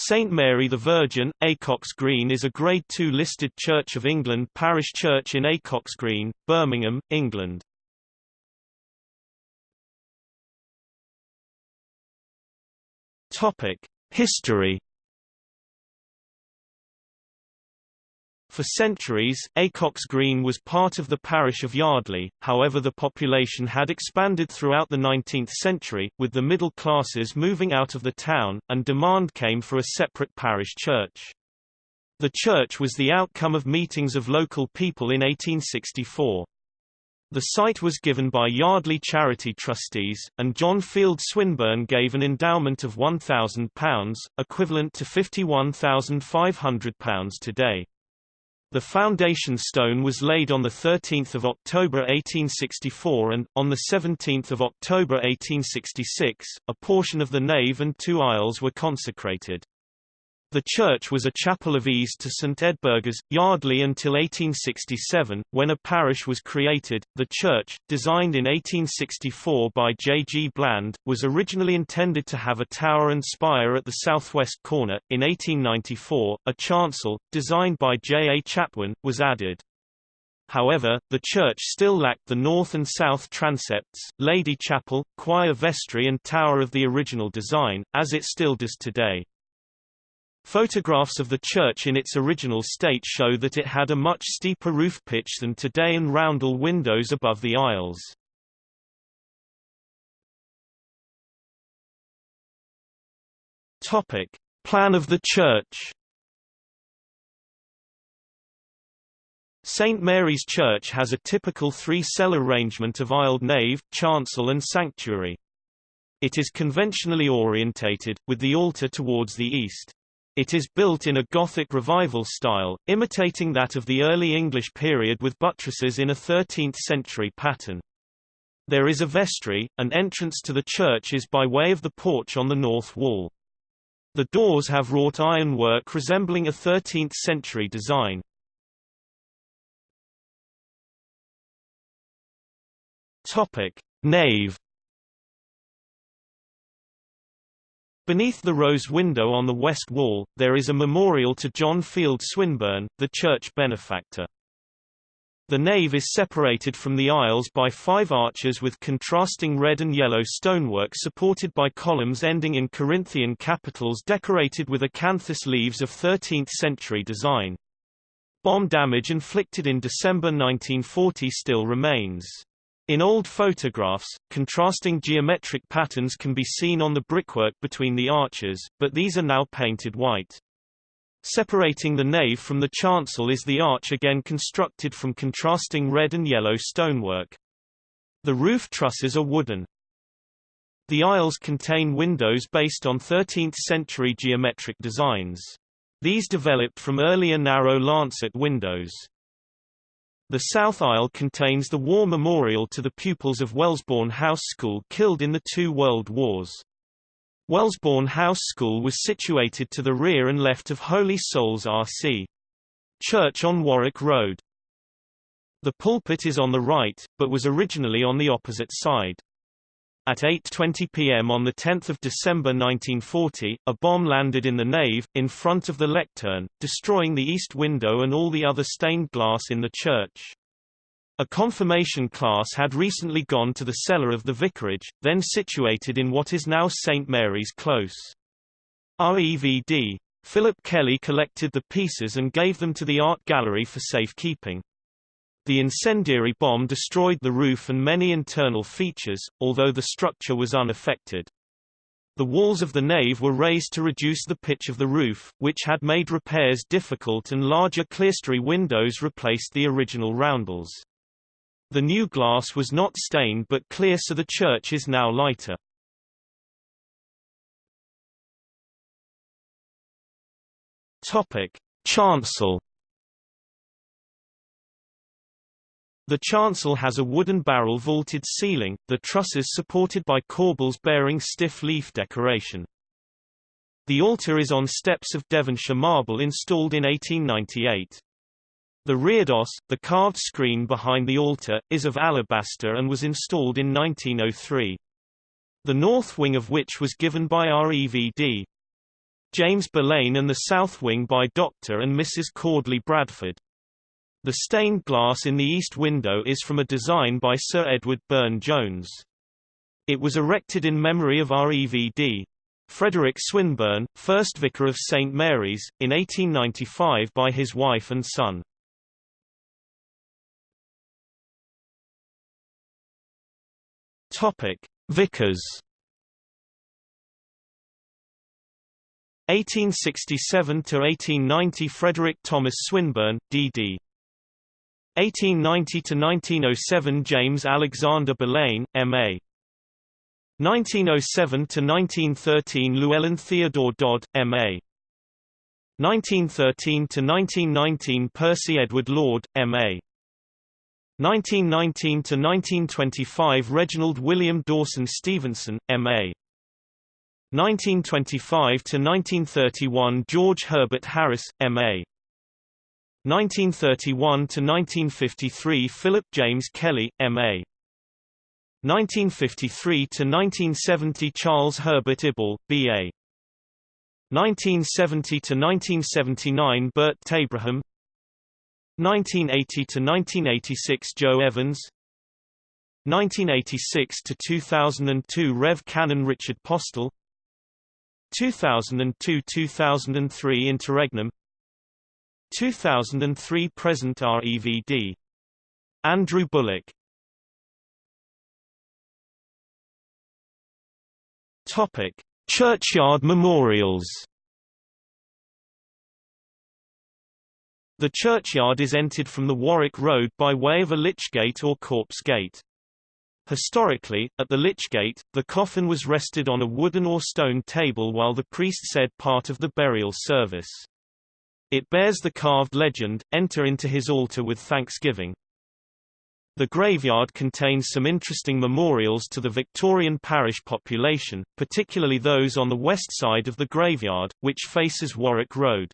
St Mary the Virgin, Acocks Green is a Grade II listed Church of England parish church in Acocks Green, Birmingham, England. History For centuries, Acocks Green was part of the parish of Yardley, however the population had expanded throughout the 19th century, with the middle classes moving out of the town, and demand came for a separate parish church. The church was the outcome of meetings of local people in 1864. The site was given by Yardley Charity Trustees, and John Field Swinburne gave an endowment of £1,000, equivalent to £51,500 today. The foundation stone was laid on 13 October 1864 and, on 17 October 1866, a portion of the nave and two aisles were consecrated. The church was a chapel of ease to St Edburgha's, Yardley until 1867, when a parish was created. The church, designed in 1864 by J. G. Bland, was originally intended to have a tower and spire at the southwest corner. In 1894, a chancel, designed by J. A. Chatwin, was added. However, the church still lacked the north and south transepts, Lady Chapel, choir vestry and tower of the original design, as it still does today. Photographs of the church in its original state show that it had a much steeper roof pitch than today and roundel windows above the aisles. Topic: Plan of the church. St Mary's Church has a typical three-cell arrangement of aisled nave, chancel and sanctuary. It is conventionally orientated, with the altar towards the east. It is built in a Gothic revival style, imitating that of the early English period with buttresses in a 13th-century pattern. There is a vestry, and entrance to the church is by way of the porch on the north wall. The doors have wrought iron work resembling a 13th-century design. Topic: Nave Beneath the rose window on the west wall, there is a memorial to John Field Swinburne, the church benefactor. The nave is separated from the aisles by five arches with contrasting red and yellow stonework supported by columns ending in Corinthian capitals decorated with acanthus leaves of 13th-century design. Bomb damage inflicted in December 1940 still remains. In old photographs, contrasting geometric patterns can be seen on the brickwork between the arches, but these are now painted white. Separating the nave from the chancel is the arch again constructed from contrasting red and yellow stonework. The roof trusses are wooden. The aisles contain windows based on 13th-century geometric designs. These developed from earlier narrow lancet windows. The south aisle contains the war memorial to the pupils of Wellesbourne House School killed in the two world wars. Wellesbourne House School was situated to the rear and left of Holy Souls RC. Church on Warwick Road. The pulpit is on the right, but was originally on the opposite side. At 8.20 p.m. on 10 December 1940, a bomb landed in the nave, in front of the lectern, destroying the east window and all the other stained glass in the church. A confirmation class had recently gone to the cellar of the vicarage, then situated in what is now St. Mary's Close. REVD. Philip Kelly collected the pieces and gave them to the art gallery for safekeeping. The incendiary bomb destroyed the roof and many internal features, although the structure was unaffected. The walls of the nave were raised to reduce the pitch of the roof, which had made repairs difficult and larger clerestory windows replaced the original roundels. The new glass was not stained but clear so the church is now lighter. Topic: Chancel The chancel has a wooden barrel vaulted ceiling, the trusses supported by corbels bearing stiff leaf decoration. The altar is on steps of Devonshire marble installed in 1898. The reredos, the carved screen behind the altar, is of alabaster and was installed in 1903. The north wing of which was given by REVD. James Bellane and the south wing by Dr. and Mrs. Cordley Bradford. The stained glass in the east window is from a design by Sir Edward Burne-Jones. It was erected in memory of REVD. Frederick Swinburne, first vicar of St Mary's, in 1895 by his wife and son. Topic: Vicars. 1867 to 1890 Frederick Thomas Swinburne, D.D. 1890 to 1907 James Alexander Bellane, M.A. 1907 to 1913 Llewellyn Theodore Dodd, M.A. 1913 to 1919 Percy Edward Lord, M.A. 1919 to 1925 Reginald William Dawson Stevenson, M.A. 1925 to 1931 George Herbert Harris, M.A. 1931 to 1953 Philip James Kelly, M.A. 1953 to 1970 Charles Herbert Ibble, B.A. 1970 to 1979 Bert Tabraham 1980 to 1986 Joe Evans 1986 to 2002 Rev Canon Richard Postel 2002–2003 Interregnum 2003 Present REVD Andrew Bullock Topic Churchyard memorials The churchyard is entered from the Warwick Road by way of a lychgate or corpse gate. Historically, at the lychgate, the coffin was rested on a wooden or stone table while the priest said part of the burial service. It bears the carved legend, enter into his altar with thanksgiving. The graveyard contains some interesting memorials to the Victorian parish population, particularly those on the west side of the graveyard, which faces Warwick Road.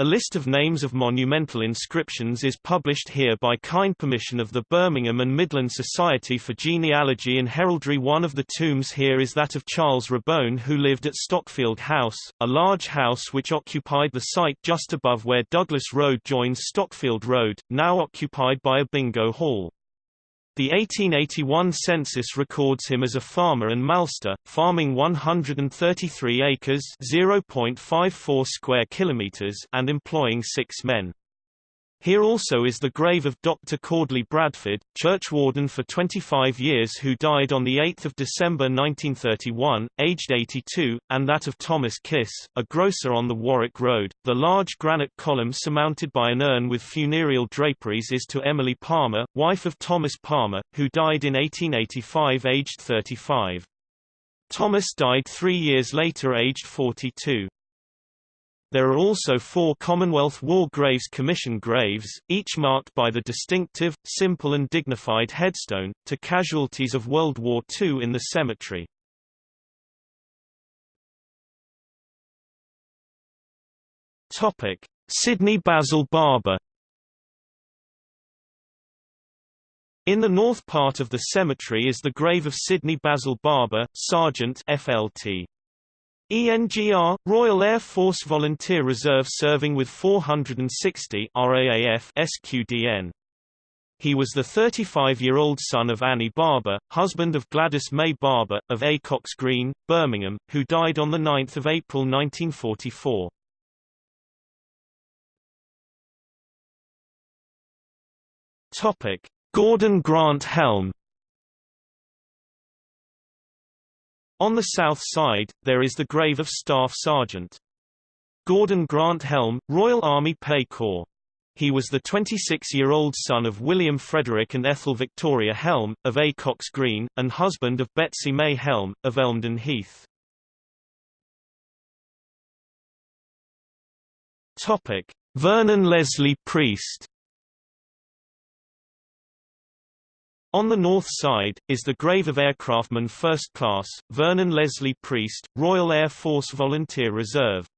A list of names of monumental inscriptions is published here by kind permission of the Birmingham and Midland Society for Genealogy and Heraldry. One of the tombs here is that of Charles Rabone who lived at Stockfield House, a large house which occupied the site just above where Douglas Road joins Stockfield Road, now occupied by a bingo hall. The 1881 census records him as a farmer and malster, farming 133 acres (0.54 square kilometers) and employing 6 men. Here also is the grave of Dr. Cordley Bradford, churchwarden for 25 years who died on 8 December 1931, aged 82, and that of Thomas Kiss, a grocer on the Warwick Road. The large granite column surmounted by an urn with funereal draperies is to Emily Palmer, wife of Thomas Palmer, who died in 1885 aged 35. Thomas died three years later aged 42. There are also four Commonwealth War Graves Commission graves, each marked by the distinctive, simple and dignified headstone, to casualties of World War II in the cemetery. Sidney Basil Barber In the north part of the cemetery is the grave of Sidney Basil Barber, Sergeant FLT. ENGR, Royal Air Force Volunteer Reserve serving with 460 RAAF SQDN. He was the 35-year-old son of Annie Barber, husband of Gladys May Barber, of Acocks Green, Birmingham, who died on 9 April 1944. Gordon Grant Helm On the south side, there is the grave of Staff Sergeant Gordon Grant Helm, Royal Army Pay Corps. He was the 26-year-old son of William Frederick and Ethel Victoria Helm, of Acocks Green, and husband of Betsy May Helm, of Elmdon Heath. Vernon Leslie Priest On the north side, is the grave of aircraftman First Class, Vernon Leslie Priest, Royal Air Force Volunteer Reserve.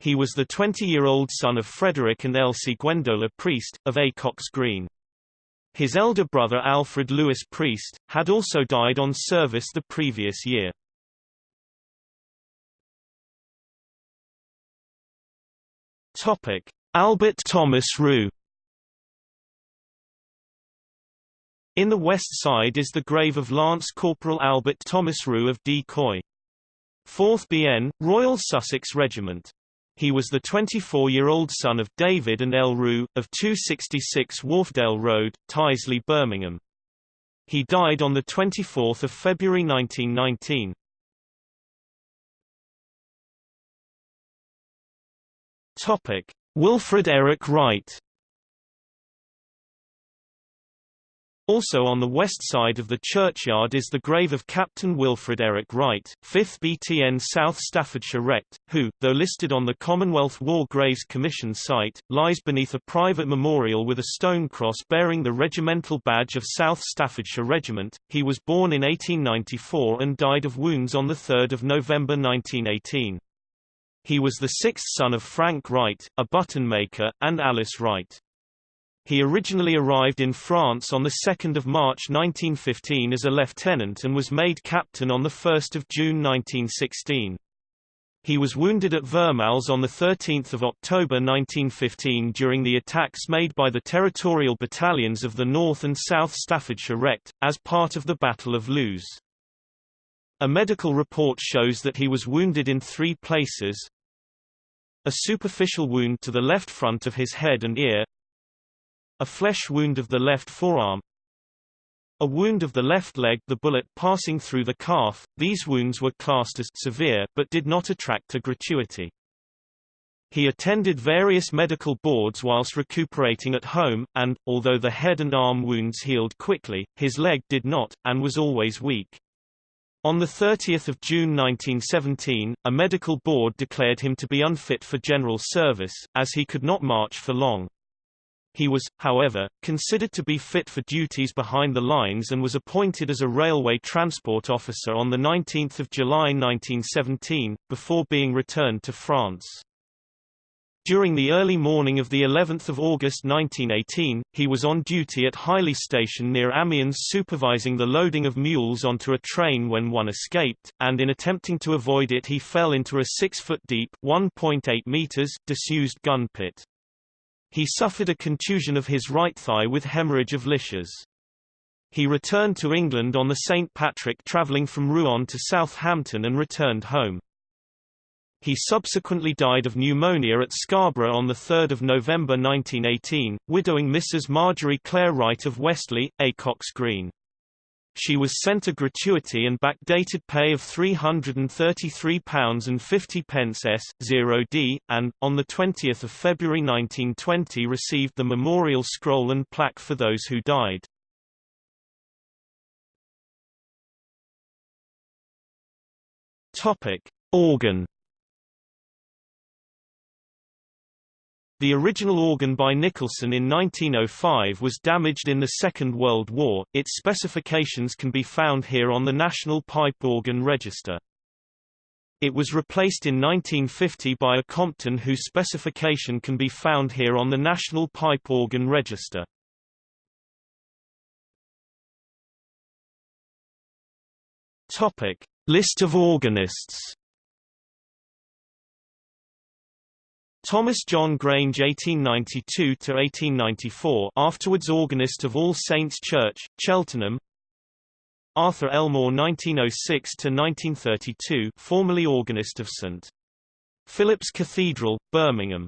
He was the 20-year-old son of Frederick and Elsie Gwendola Priest, of Acocks Green. His elder brother Alfred Lewis Priest, had also died on service the previous year. Albert Thomas Rue In the west side is the grave of Lance Corporal Albert Thomas Rue of D Coy. 4th BN, Royal Sussex Regiment. He was the 24-year-old son of David and L. Rue, of 266 Wharfdale Road, Tyseley, Birmingham. He died on 24 February 1919. Topic: Wilfred Eric Wright Also on the west side of the churchyard is the grave of Captain Wilfred Eric Wright, 5th BTN South Staffordshire Rect, who, though listed on the Commonwealth War Graves Commission site, lies beneath a private memorial with a stone cross bearing the regimental badge of South Staffordshire Regiment. He was born in 1894 and died of wounds on 3 November 1918. He was the sixth son of Frank Wright, a button maker, and Alice Wright. He originally arrived in France on 2 March 1915 as a lieutenant and was made captain on 1 June 1916. He was wounded at Vermelles on 13 October 1915 during the attacks made by the territorial battalions of the North and South Staffordshire Rect, as part of the Battle of Loos. A medical report shows that he was wounded in three places, a superficial wound to the left front of his head and ear, a flesh wound of the left forearm, a wound of the left leg the bullet passing through the calf, these wounds were classed as severe but did not attract a gratuity. He attended various medical boards whilst recuperating at home, and, although the head and arm wounds healed quickly, his leg did not, and was always weak. On 30 June 1917, a medical board declared him to be unfit for general service, as he could not march for long. He was, however, considered to be fit for duties behind the lines and was appointed as a railway transport officer on 19 July 1917, before being returned to France. During the early morning of the 11th of August 1918, he was on duty at Highley Station near Amiens supervising the loading of mules onto a train when one escaped, and in attempting to avoid it he fell into a 6-foot-deep meters disused gun pit. He suffered a contusion of his right thigh with hemorrhage of Lisch's. He returned to England on the St. Patrick travelling from Rouen to Southampton and returned home. He subsequently died of pneumonia at Scarborough on 3 November 1918, widowing Mrs. Marjorie Clare Wright of Westley, Acocks Green. She was sent a gratuity and backdated pay of £333.50 s. 0d, and, on 20 February 1920 received the memorial scroll and plaque for those who died. Organ The original organ by Nicholson in 1905 was damaged in the Second World War. Its specifications can be found here on the National Pipe Organ Register. It was replaced in 1950 by a Compton whose specification can be found here on the National Pipe Organ Register. Topic: List of organists Thomas John Grange 1892–1894 afterwards organist of All Saints Church, Cheltenham Arthur Elmore 1906–1932 formerly organist of St. Philip's Cathedral, Birmingham